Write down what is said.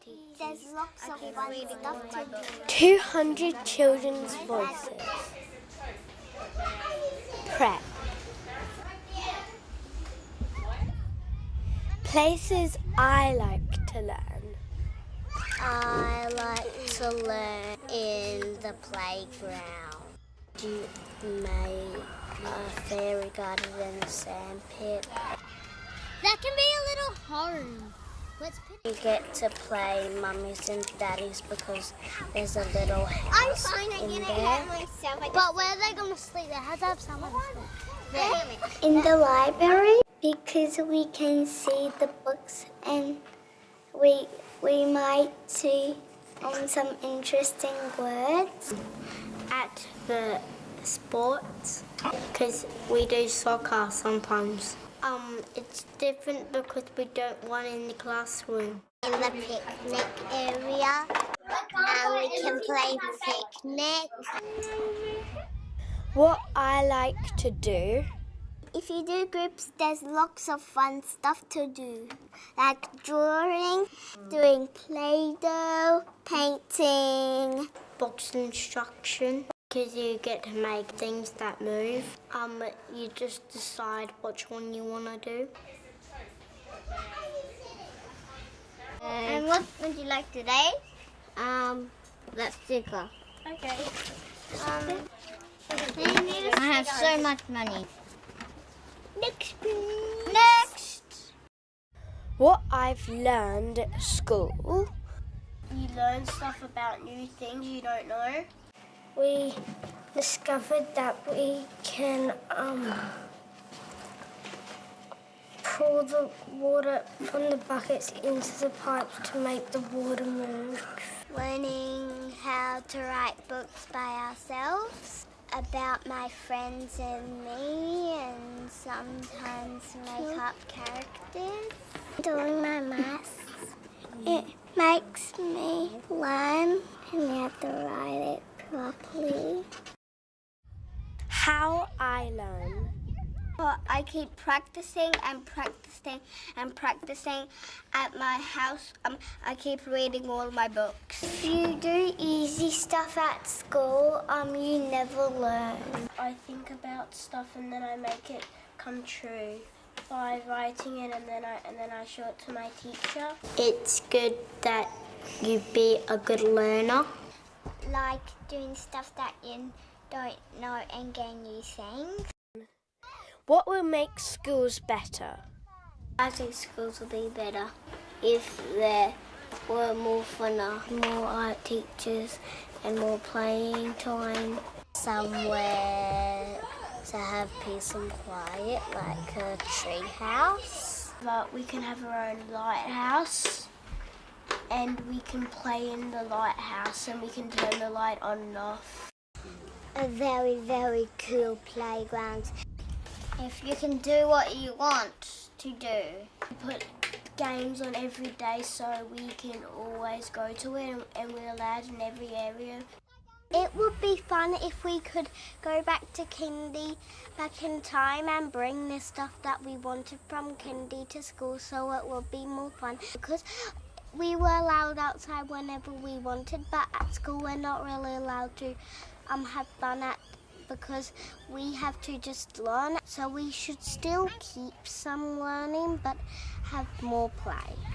teachers. There's lots of fun stuff to do. 200 children's voices. Prep. Places I like to learn. I like to learn in the playground. You made a fairy garden in a sand pit. That can be a little hard. Let's pick. You get to play mummies and daddies because there's a little I'm house fine. I in there. myself. But where are they going to sleep? They have to have someone. In the library because we can see the books and we we might see um, some interesting words. At the sports, because we do soccer sometimes. Um, it's different because we don't want in the classroom. In the picnic area. And we can play picnic. What I like to do If you do groups, there's lots of fun stuff to do, like drawing, doing Play-Doh, painting. box instruction because you get to make things that move. Um, you just decide which one you want to do. And what would you like today? Um, let's sticker. Okay. Um, I have so much money. Next, Next. What I've learned at school. You learn stuff about new things you don't know. We discovered that we can um, pour the water from the buckets into the pipes to make the water move. Learning how to write books by ourselves about my friends and me, and sometimes make up characters. doing my maths. It makes me learn and you have to write it properly. How I learn. But I keep practicing and practicing and practicing at my house. Um, I keep reading all my books. If you do easy stuff at school, um, you never learn. I think about stuff and then I make it come true by writing it and then I and then I show it to my teacher. It's good that you be a good learner. Like doing stuff that you don't know and getting new things. What will make schools better? I think schools will be better if there were more fun, more art teachers and more playing time. Somewhere to have peace and quiet, like a tree house. But we can have our own lighthouse and we can play in the lighthouse and we can turn the light on and off. A very, very cool playground. If you can do what you want to do. Put games on every day so we can always go to it and, and we're allowed in every area. It would be fun if we could go back to kindy back in time and bring the stuff that we wanted from kindy to school so it would be more fun because we were allowed outside whenever we wanted but at school we're not really allowed to um, have fun at because we have to just learn so we should still keep some learning but have more play.